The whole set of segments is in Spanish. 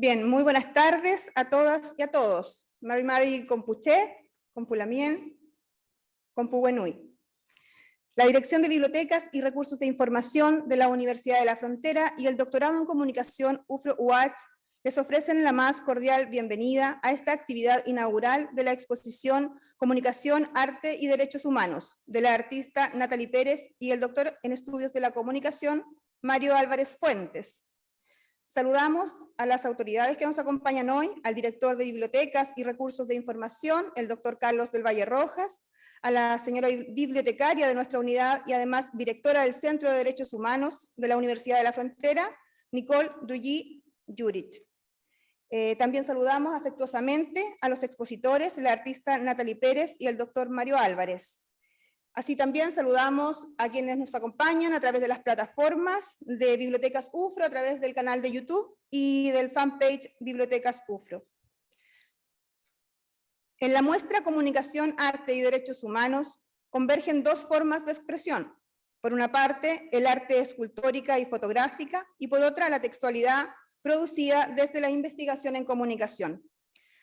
Bien, muy buenas tardes a todas y a todos. Mari Mari Compuché, Compulamien, Compuwenui. La Dirección de Bibliotecas y Recursos de Información de la Universidad de la Frontera y el Doctorado en Comunicación UFRO-UH les ofrecen la más cordial bienvenida a esta actividad inaugural de la exposición Comunicación, Arte y Derechos Humanos, de la artista Natalie Pérez y el doctor en Estudios de la Comunicación, Mario Álvarez Fuentes. Saludamos a las autoridades que nos acompañan hoy, al director de Bibliotecas y Recursos de Información, el doctor Carlos del Valle Rojas, a la señora bibliotecaria de nuestra unidad y además directora del Centro de Derechos Humanos de la Universidad de la Frontera, Nicole Ruggi Jurit. Eh, también saludamos afectuosamente a los expositores, la artista Natalie Pérez y el doctor Mario Álvarez. Así también saludamos a quienes nos acompañan a través de las plataformas de Bibliotecas UFRO, a través del canal de YouTube y del fanpage Bibliotecas UFRO. En la muestra Comunicación, Arte y Derechos Humanos convergen dos formas de expresión. Por una parte, el arte escultórica y fotográfica, y por otra, la textualidad producida desde la investigación en comunicación.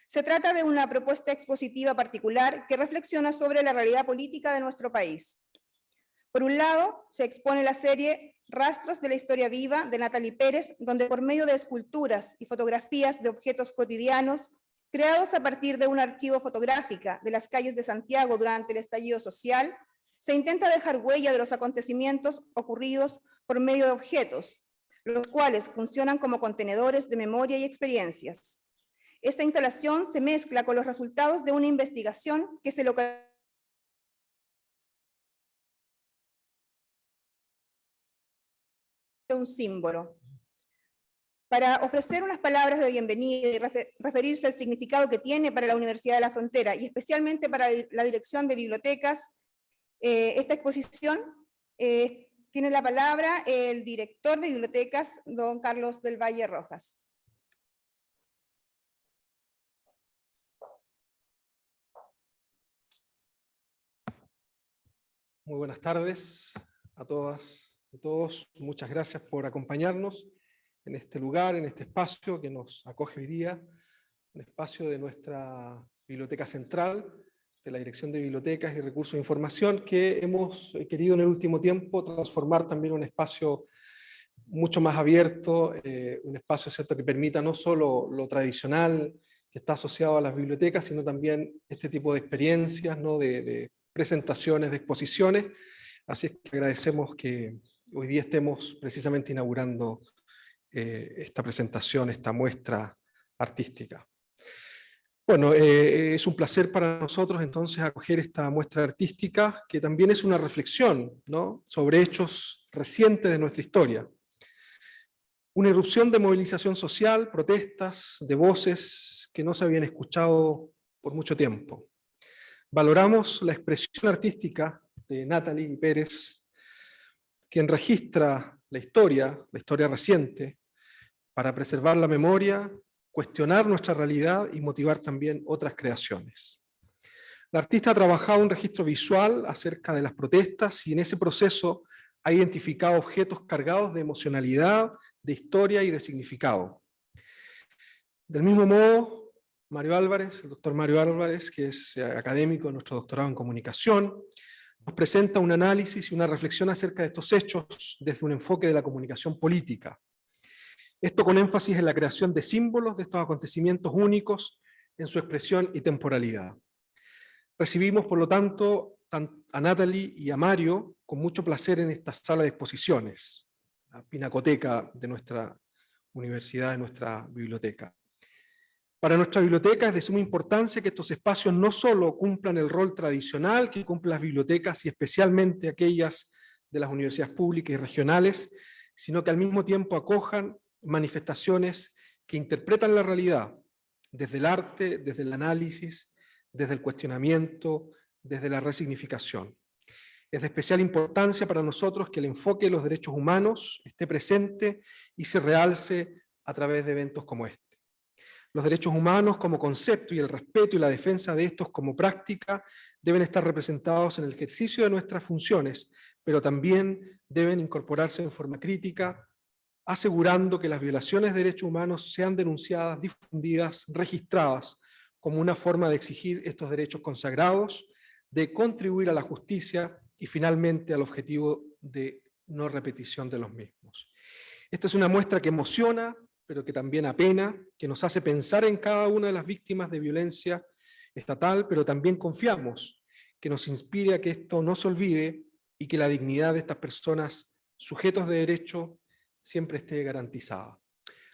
Se trata de una propuesta expositiva particular que reflexiona sobre la realidad política de nuestro país. Por un lado, se expone la serie Rastros de la Historia Viva de Natalie Pérez, donde por medio de esculturas y fotografías de objetos cotidianos, creados a partir de un archivo fotográfica de las calles de Santiago durante el estallido social, se intenta dejar huella de los acontecimientos ocurridos por medio de objetos, los cuales funcionan como contenedores de memoria y experiencias. Esta instalación se mezcla con los resultados de una investigación que se localiza un símbolo. Para ofrecer unas palabras de bienvenida y referirse al significado que tiene para la Universidad de la Frontera y especialmente para la Dirección de Bibliotecas, eh, esta exposición eh, tiene la palabra el director de Bibliotecas, don Carlos del Valle Rojas. Muy buenas tardes a todas y todos. Muchas gracias por acompañarnos en este lugar, en este espacio que nos acoge hoy día, un espacio de nuestra Biblioteca Central, de la Dirección de Bibliotecas y Recursos de Información, que hemos querido en el último tiempo transformar también un espacio mucho más abierto, eh, un espacio ¿cierto? que permita no solo lo tradicional que está asociado a las bibliotecas, sino también este tipo de experiencias, ¿no? de presentaciones, de exposiciones, así es que agradecemos que hoy día estemos precisamente inaugurando eh, esta presentación, esta muestra artística. Bueno, eh, es un placer para nosotros entonces acoger esta muestra artística, que también es una reflexión ¿no? sobre hechos recientes de nuestra historia. Una erupción de movilización social, protestas, de voces que no se habían escuchado por mucho tiempo. Valoramos la expresión artística de Natalie Pérez, quien registra la historia, la historia reciente, para preservar la memoria, cuestionar nuestra realidad y motivar también otras creaciones. La artista ha trabajado un registro visual acerca de las protestas y en ese proceso ha identificado objetos cargados de emocionalidad, de historia y de significado. Del mismo modo, Mario Álvarez, el doctor Mario Álvarez, que es eh, académico de nuestro doctorado en comunicación, nos presenta un análisis y una reflexión acerca de estos hechos desde un enfoque de la comunicación política. Esto con énfasis en la creación de símbolos de estos acontecimientos únicos en su expresión y temporalidad. Recibimos, por lo tanto, a Natalie y a Mario con mucho placer en esta sala de exposiciones, la pinacoteca de nuestra universidad, de nuestra biblioteca. Para nuestra biblioteca es de suma importancia que estos espacios no solo cumplan el rol tradicional que cumplen las bibliotecas y especialmente aquellas de las universidades públicas y regionales, sino que al mismo tiempo acojan manifestaciones que interpretan la realidad desde el arte, desde el análisis, desde el cuestionamiento, desde la resignificación. Es de especial importancia para nosotros que el enfoque de los derechos humanos esté presente y se realce a través de eventos como este. Los derechos humanos como concepto y el respeto y la defensa de estos como práctica deben estar representados en el ejercicio de nuestras funciones, pero también deben incorporarse en forma crítica asegurando que las violaciones de derechos humanos sean denunciadas, difundidas, registradas, como una forma de exigir estos derechos consagrados, de contribuir a la justicia y finalmente al objetivo de no repetición de los mismos. Esta es una muestra que emociona, pero que también apena, que nos hace pensar en cada una de las víctimas de violencia estatal, pero también confiamos que nos inspire a que esto no se olvide y que la dignidad de estas personas sujetos de derecho siempre esté garantizada.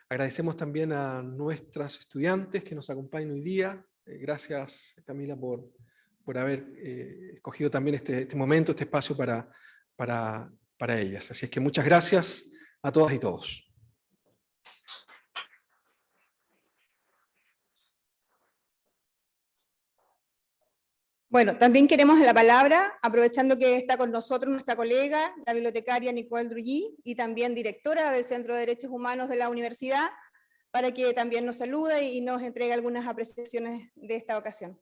Agradecemos también a nuestras estudiantes que nos acompañan hoy día. Eh, gracias Camila por, por haber eh, escogido también este, este, momento, este espacio para, para, para ellas. Así es que muchas gracias a todas y todos. Bueno, también queremos la palabra, aprovechando que está con nosotros nuestra colega, la bibliotecaria Nicole Drugui, y también directora del Centro de Derechos Humanos de la Universidad, para que también nos salude y nos entregue algunas apreciaciones de esta ocasión.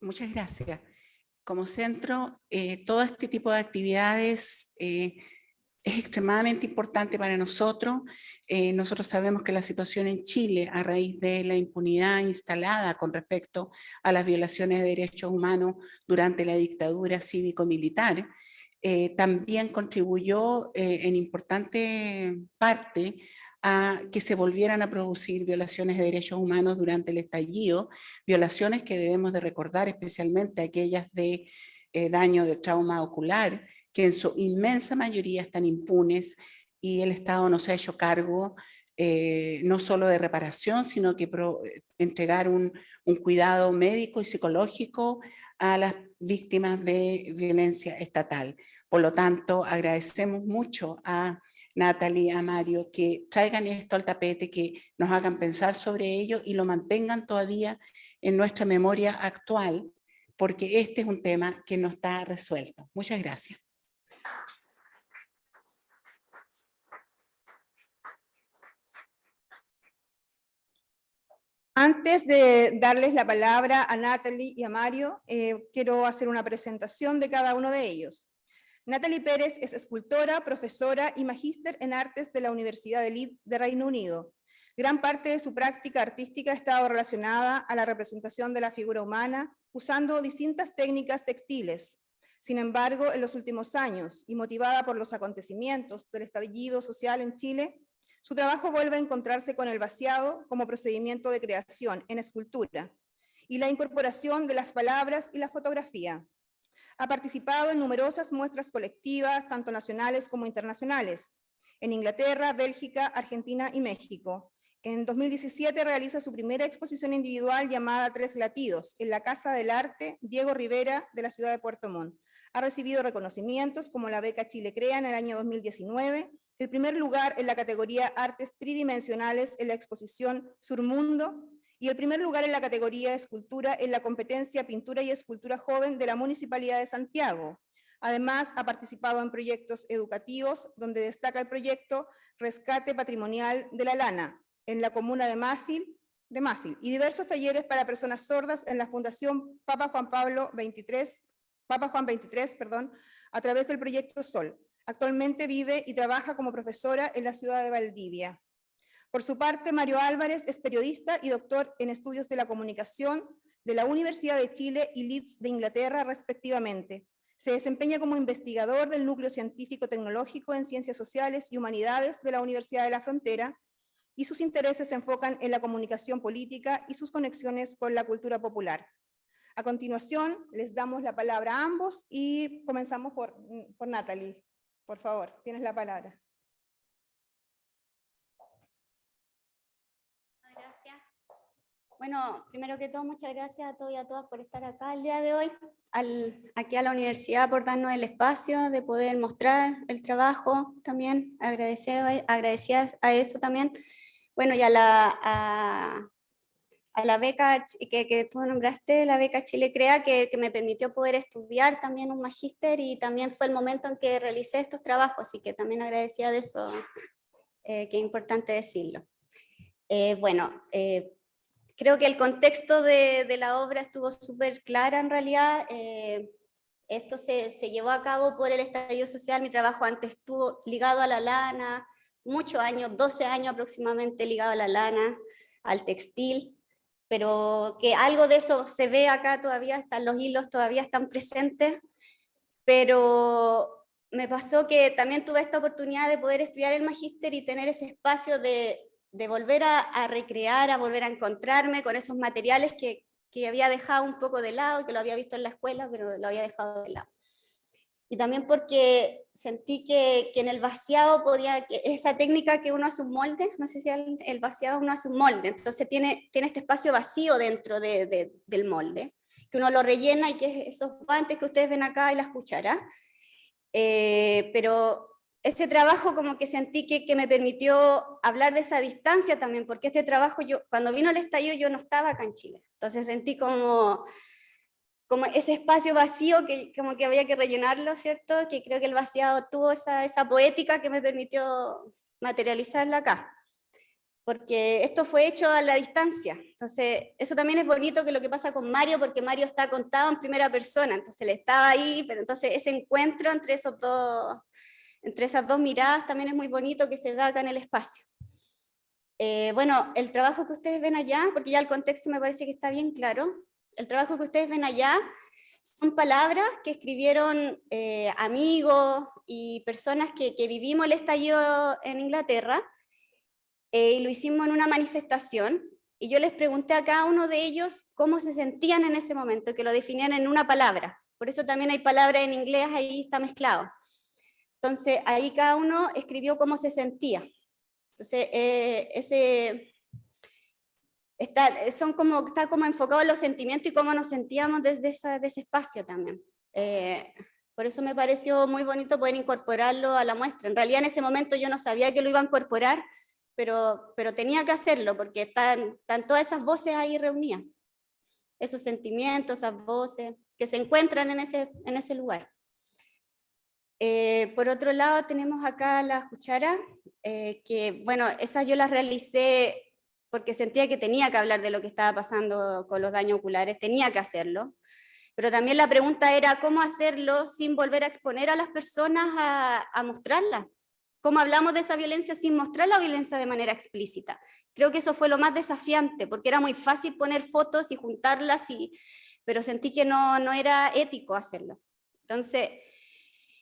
Muchas gracias. Como centro, eh, todo este tipo de actividades eh, es extremadamente importante para nosotros. Eh, nosotros sabemos que la situación en Chile, a raíz de la impunidad instalada con respecto a las violaciones de derechos humanos durante la dictadura cívico-militar, eh, también contribuyó eh, en importante parte a que se volvieran a producir violaciones de derechos humanos durante el estallido, violaciones que debemos de recordar especialmente aquellas de daño de trauma ocular, que en su inmensa mayoría están impunes y el Estado no se ha hecho cargo eh, no solo de reparación, sino que entregar un, un, cuidado médico y psicológico a las víctimas de violencia estatal. Por lo tanto, agradecemos mucho a Natalie, a Mario, que traigan esto al tapete, que nos hagan pensar sobre ello y lo mantengan todavía en nuestra memoria actual, porque este es un tema que no está resuelto. Muchas gracias. Antes de darles la palabra a Natalie y a Mario, eh, quiero hacer una presentación de cada uno de ellos. Natalie Pérez es escultora, profesora y magíster en artes de la Universidad de Leeds de Reino Unido. Gran parte de su práctica artística ha estado relacionada a la representación de la figura humana usando distintas técnicas textiles. Sin embargo, en los últimos años, y motivada por los acontecimientos del estallido social en Chile, su trabajo vuelve a encontrarse con el vaciado como procedimiento de creación en escultura y la incorporación de las palabras y la fotografía. Ha participado en numerosas muestras colectivas, tanto nacionales como internacionales, en Inglaterra, Bélgica, Argentina y México. En 2017 realiza su primera exposición individual llamada Tres Latidos, en la Casa del Arte Diego Rivera de la ciudad de Puerto Montt. Ha recibido reconocimientos como la beca Chile Crea en el año 2019 el primer lugar en la categoría Artes Tridimensionales en la exposición Surmundo y el primer lugar en la categoría Escultura en la competencia Pintura y Escultura Joven de la Municipalidad de Santiago. Además, ha participado en proyectos educativos, donde destaca el proyecto Rescate Patrimonial de la Lana, en la comuna de Mafil, de Mafil y diversos talleres para personas sordas en la Fundación Papa Juan Pablo 23, Papa Juan 23, perdón, a través del proyecto Sol, Actualmente vive y trabaja como profesora en la ciudad de Valdivia. Por su parte, Mario Álvarez es periodista y doctor en estudios de la comunicación de la Universidad de Chile y Leeds de Inglaterra, respectivamente. Se desempeña como investigador del Núcleo Científico Tecnológico en Ciencias Sociales y Humanidades de la Universidad de la Frontera, y sus intereses se enfocan en la comunicación política y sus conexiones con la cultura popular. A continuación, les damos la palabra a ambos y comenzamos por, por Natalie. Por favor, tienes la palabra. Gracias. Bueno, primero que todo, muchas gracias a todos y a todas por estar acá el día de hoy, aquí a la universidad por darnos el espacio de poder mostrar el trabajo también, agradecidas, a eso también. Bueno, y a la, la beca que, que, tú nombraste, la beca Chile Crea, que, que, me permitió poder estudiar también un magíster y también fue el momento en que realicé estos trabajos, así que también agradecía de eso, eh, que es importante decirlo. Eh, bueno, eh, creo que el contexto de, de, la obra estuvo súper clara en realidad. Esto se, se llevó a cabo por el estallido social, mi trabajo antes estuvo ligado a la lana, muchos años, 12 años aproximadamente ligado a la lana, al textil, pero que algo de eso se ve acá todavía, están los hilos todavía están presentes, pero me pasó que también tuve esta oportunidad de poder estudiar el magíster y tener ese espacio de, de volver a, a, recrear, a volver a encontrarme con esos materiales que, que había dejado un poco de lado, que lo había visto en la escuela, pero lo había dejado de lado. Y también porque sentí que, que, en el vaciado podía, esa técnica que uno hace un molde, no sé si el, el vaciado uno hace un molde, entonces tiene, tiene este espacio vacío dentro de, de, del molde, que uno lo rellena y que esos guantes que ustedes ven acá y las cucharas, eh, pero ese trabajo como que sentí que, que, me permitió hablar de esa distancia también, porque este trabajo, yo cuando vino el estallido yo no estaba acá en Chile, entonces sentí como como ese espacio vacío que como que había que rellenarlo, ¿cierto? Que creo que el vaciado tuvo esa, esa poética que me permitió materializarla acá. Porque esto fue hecho a la distancia. Entonces, eso también es bonito que lo que pasa con Mario, porque Mario está contado en primera persona, entonces él estaba ahí, pero entonces ese encuentro entre, esos dos, entre esas dos miradas también es muy bonito que se ve acá en el espacio. Eh, bueno, el trabajo que ustedes ven allá, porque ya el contexto me parece que está bien claro, el trabajo que ustedes ven allá son palabras que escribieron eh, amigos y personas que, vivimos el estallido en Inglaterra, eh, y lo hicimos en una manifestación, y yo les pregunté a cada uno de ellos cómo se sentían en ese momento, que lo definían en una palabra. Por eso también hay palabras en inglés, ahí está mezclado. Entonces, ahí cada uno escribió cómo se sentía. Entonces, eh, ese, está, son como, está como enfocado en los sentimientos y cómo nos sentíamos desde esa, de ese espacio también. Eh, por eso me pareció muy bonito poder incorporarlo a la muestra. En realidad en ese momento yo no sabía que lo iba a incorporar, pero, pero tenía que hacerlo porque están, están todas esas voces ahí reunidas. Esos sentimientos, esas voces que se encuentran en ese, en ese lugar. Eh, por otro lado tenemos acá las cucharas, eh, que bueno, esas yo las realicé porque sentía que tenía que hablar de lo que estaba pasando con los daños oculares, tenía que hacerlo. Pero también la pregunta era cómo hacerlo sin volver a exponer a las personas a, a mostrarla. ¿Cómo hablamos de esa violencia sin mostrar la violencia de manera explícita? Creo que eso fue lo más desafiante, porque era muy fácil poner fotos y juntarlas, y, pero sentí que no, no era ético hacerlo. Entonces,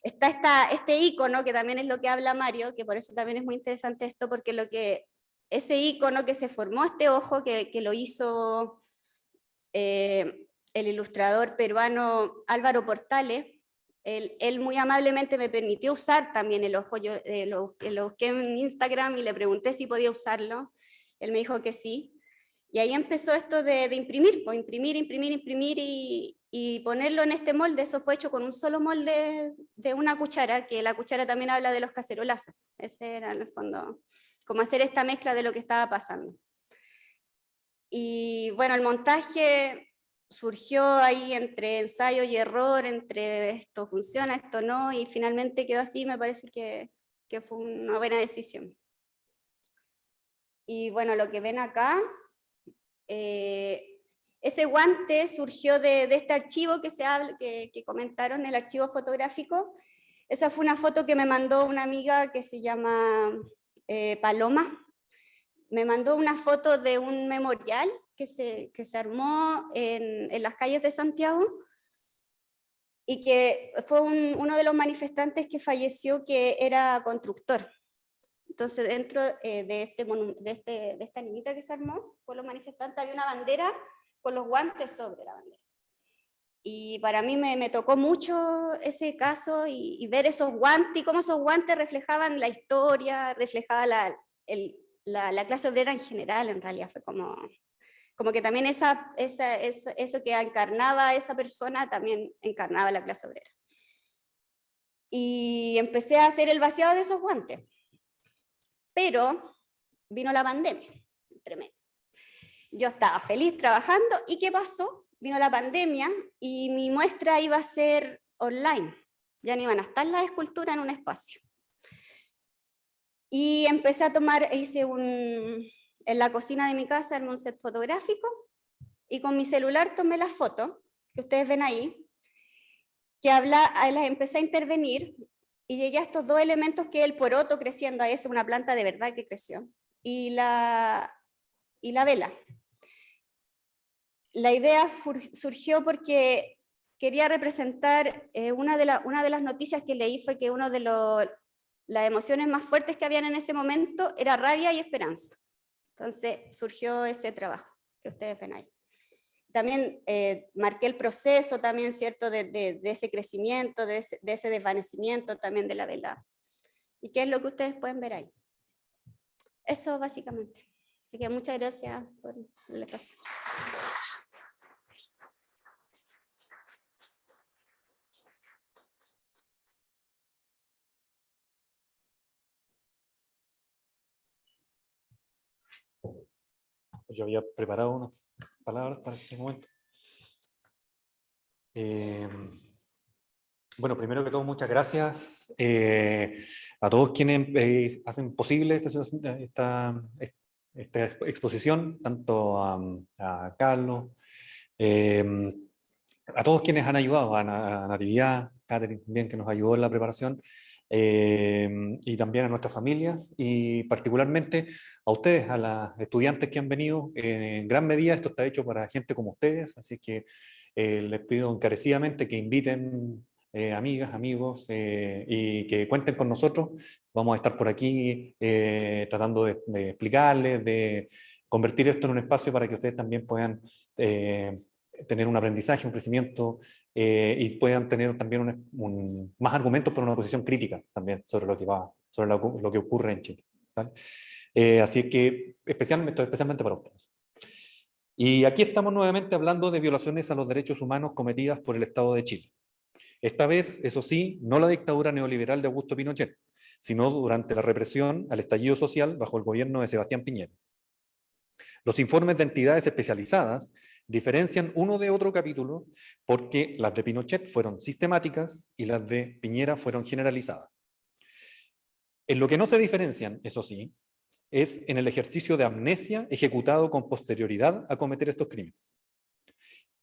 está esta, este icono, que también es lo que habla Mario, que por eso también es muy interesante esto, porque lo que ese icono que se formó, este ojo que, lo hizo eh, el ilustrador peruano Álvaro Portales, él, muy amablemente me permitió usar también el ojo, yo eh, lo, lo, busqué en Instagram y le pregunté si podía usarlo, él me dijo que sí, y ahí empezó esto de, de imprimir, pues, imprimir, imprimir, imprimir y, y, ponerlo en este molde, eso fue hecho con un solo molde de una cuchara, que la cuchara también habla de los cacerolazos, ese era en el fondo como hacer esta mezcla de lo que estaba pasando. Y bueno, el montaje surgió ahí entre ensayo y error, entre esto funciona, esto no, y finalmente quedó así, me parece que, que fue una buena decisión. Y bueno, lo que ven acá, eh, ese guante surgió de, de, este archivo que, se habla, que, que comentaron, el archivo fotográfico. Esa fue una foto que me mandó una amiga que se llama eh, Paloma, me mandó una foto de un memorial que se, que se armó en, en, las calles de Santiago y que fue un, uno de los manifestantes que falleció que era constructor. Entonces dentro eh, de, este, de, este, de esta niñita que se armó, con los manifestantes había una bandera con los guantes sobre la bandera. Y para mí me, me tocó mucho ese caso y, y, ver esos guantes y cómo esos guantes reflejaban la historia, reflejaba la, el, la, la, clase obrera en general, en realidad fue como, como que también esa, esa, esa, eso que encarnaba esa persona también encarnaba la clase obrera. Y empecé a hacer el vaciado de esos guantes. Pero vino la pandemia, tremendo. Yo estaba feliz trabajando y ¿qué pasó? Vino la pandemia y mi muestra iba a ser online, ya no iban a estar las esculturas en un espacio. Y empecé a tomar, hice un, en la cocina de mi casa, en un set fotográfico, y con mi celular tomé la foto, que ustedes ven ahí, que habla, las empecé a intervenir y llegué a estos dos elementos que el poroto creciendo, ahí es una planta de verdad que creció, y la, y la vela. La idea surgió porque quería representar, eh, una, de la- una de las noticias que leí fue que una de los- las emociones más fuertes que habían en ese momento era rabia y esperanza. Entonces surgió ese trabajo que ustedes ven ahí. También eh, marqué el proceso también, ¿cierto?, de, de- de ese crecimiento, de ese, de ese desvanecimiento también de la vela. ¿Y qué es lo que ustedes pueden ver ahí? Eso básicamente. Así que muchas gracias por el espacio. Yo había preparado unas palabras para este momento. Eh, bueno, primero que todo, muchas gracias eh, a todos quienes eh, hacen posible esta, exposición, tanto a, Carlos, a todos quienes han ayudado, a, a Natividad, Catherine también, que nos ayudó en la preparación, eh, y también a nuestras familias, y particularmente a ustedes, a las estudiantes que han venido. eh, en gran medida esto está hecho para gente como ustedes, así que eh, les pido encarecidamente que inviten eh, amigas, amigos, eh, y que cuenten con nosotros. Vamos a estar por aquí tratando de, de explicarles, de convertir esto en un espacio para que ustedes también puedan tener un aprendizaje, un crecimiento eh, y puedan tener también un- un- más argumentos para una posición crítica también sobre lo que va, sobre lo, lo que ocurre en Chile. Eh, así que especialmente, especialmente para ustedes. Y aquí estamos nuevamente hablando de violaciones a los derechos humanos cometidas por el Estado de Chile. Esta vez, eso sí, no la dictadura neoliberal de Augusto Pinochet, sino durante la represión al estallido social bajo el gobierno de Sebastián Piñera. Los informes de entidades especializadas diferencian uno de otro capítulo porque las de Pinochet fueron sistemáticas y las de Piñera fueron generalizadas. En lo que no se diferencian, eso sí, es en el ejercicio de amnesia ejecutado con posterioridad a cometer estos crímenes.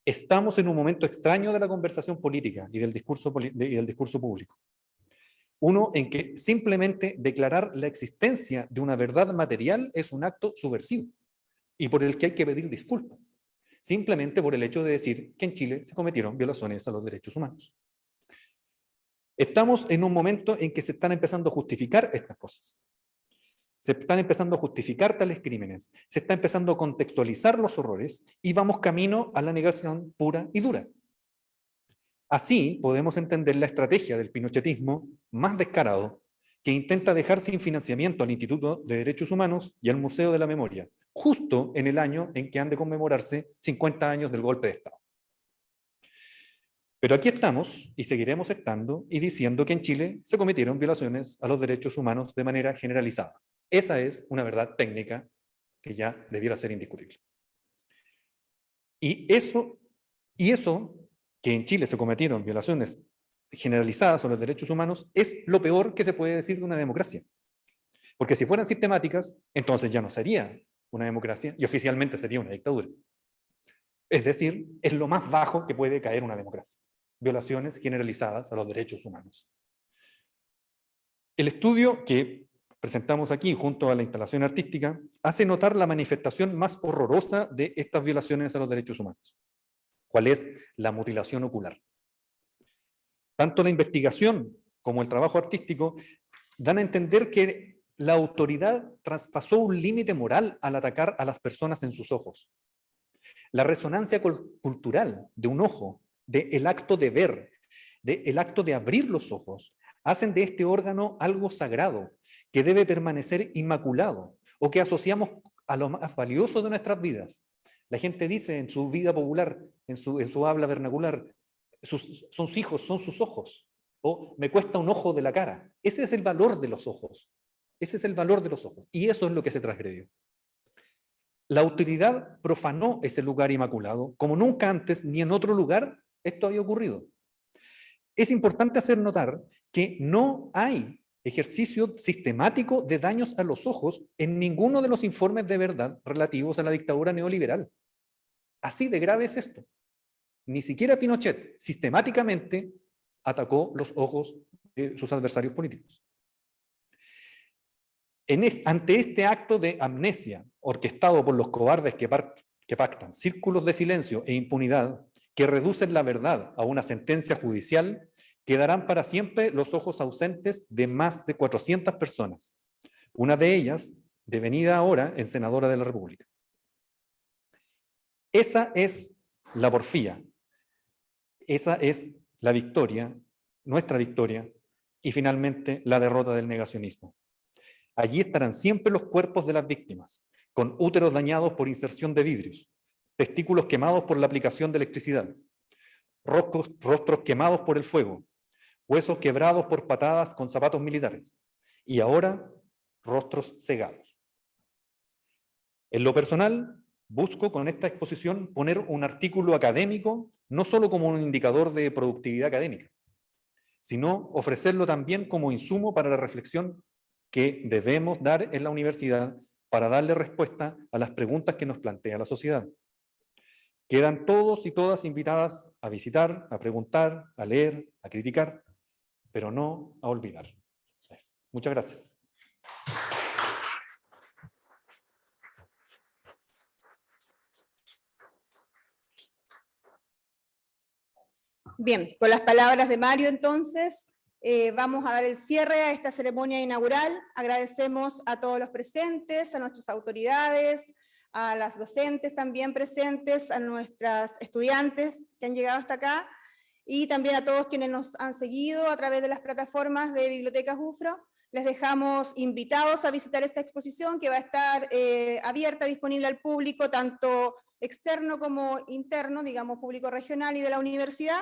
Estamos en un momento extraño de la conversación política y del discurso, y del discurso público. Uno en que simplemente declarar la existencia de una verdad material es un acto subversivo y por el que hay que pedir disculpas, simplemente por el hecho de decir que en Chile se cometieron violaciones a los derechos humanos. Estamos en un momento en que se están empezando a justificar estas cosas. Se están empezando a justificar tales crímenes, se está empezando a contextualizar los horrores y vamos camino a la negación pura y dura. Así podemos entender la estrategia del pinochetismo más descarado que intenta dejar sin financiamiento al Instituto de Derechos Humanos y al Museo de la Memoria, justo en el año en que han de conmemorarse 50 años del golpe de Estado. Pero aquí estamos y seguiremos estando y diciendo que en Chile se cometieron violaciones a los derechos humanos de manera generalizada. Esa es una verdad técnica que ya debiera ser indiscutible. Y eso, y eso que en Chile se cometieron violaciones generalizadas a los derechos humanos es lo peor que se puede decir de una democracia. Porque si fueran sistemáticas, entonces ya no sería una democracia y oficialmente sería una dictadura. Es decir, es lo más bajo que puede caer una democracia. Violaciones generalizadas a los derechos humanos. El estudio que presentamos aquí junto a la instalación artística hace notar la manifestación más horrorosa de estas violaciones a los derechos humanos. ¿Cuál es la mutilación ocular? Tanto la investigación como el trabajo artístico dan a entender que la autoridad traspasó un límite moral al atacar a las personas en sus ojos. La resonancia cul- cultural de un ojo, del acto de ver, del acto de abrir los ojos, hacen de este órgano algo sagrado que debe permanecer inmaculado o que asociamos a lo más valioso de nuestras vidas. La gente dice en su vida popular, en su, en su habla vernacular, sus, son sus hijos, son sus ojos. O me cuesta un ojo de la cara. Ese es el valor de los ojos. Ese es el valor de los ojos. Y eso es lo que se transgredió. La autoridad profanó ese lugar inmaculado como nunca antes ni en otro lugar esto había ocurrido. Es importante hacer notar que no hay ejercicio sistemático de daños a los ojos en ninguno de los informes de verdad relativos a la dictadura neoliberal. Así de grave es esto. Ni siquiera Pinochet sistemáticamente atacó los ojos de sus adversarios políticos. Ante este acto de amnesia orquestado por los cobardes que, que pactan círculos de silencio e impunidad que reducen la verdad a una sentencia judicial, quedarán para siempre los ojos ausentes de más de 400 personas, una de ellas devenida ahora en senadora de la República. Esa es la porfía, esa es la victoria, nuestra victoria, y finalmente la derrota del negacionismo. Allí estarán siempre los cuerpos de las víctimas, con úteros dañados por inserción de vidrios, testículos quemados por la aplicación de electricidad, rostros, quemados por el fuego, huesos quebrados por patadas con zapatos militares, y ahora rostros cegados. En lo personal, busco con esta exposición poner un artículo académico no solo como un indicador de productividad académica, sino ofrecerlo también como insumo para la reflexión que debemos dar en la universidad para darle respuesta a las preguntas que nos plantea la sociedad. Quedan todos y todas invitadas a visitar, a preguntar, a leer, a criticar, pero no a olvidar. Muchas gracias. Bien, con las palabras de Mario entonces, eh, vamos a dar el cierre a esta ceremonia inaugural. Agradecemos a todos los presentes, a nuestras autoridades, a las docentes también presentes, a nuestras estudiantes que han llegado hasta acá, y también a todos quienes nos han seguido a través de las plataformas de Bibliotecas UFRO. Les dejamos invitados a visitar esta exposición que va a estar eh, abierta, disponible al público, tanto externo como interno, digamos público regional y de la universidad,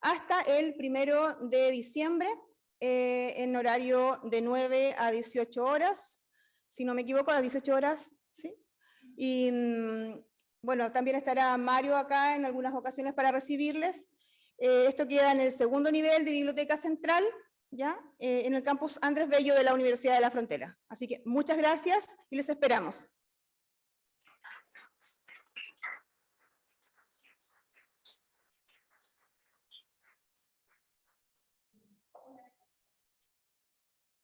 hasta el primero de diciembre, eh, en horario de 9 a 18 horas, si no me equivoco, a las 18 horas, ¿sí? Y mm, bueno, también estará Mario acá en algunas ocasiones para recibirles. Eh, esto queda en el segundo nivel de Biblioteca Central, ¿ya? Eh, en el campus Andrés Bello de la Universidad de la Frontera. Así que muchas gracias y les esperamos.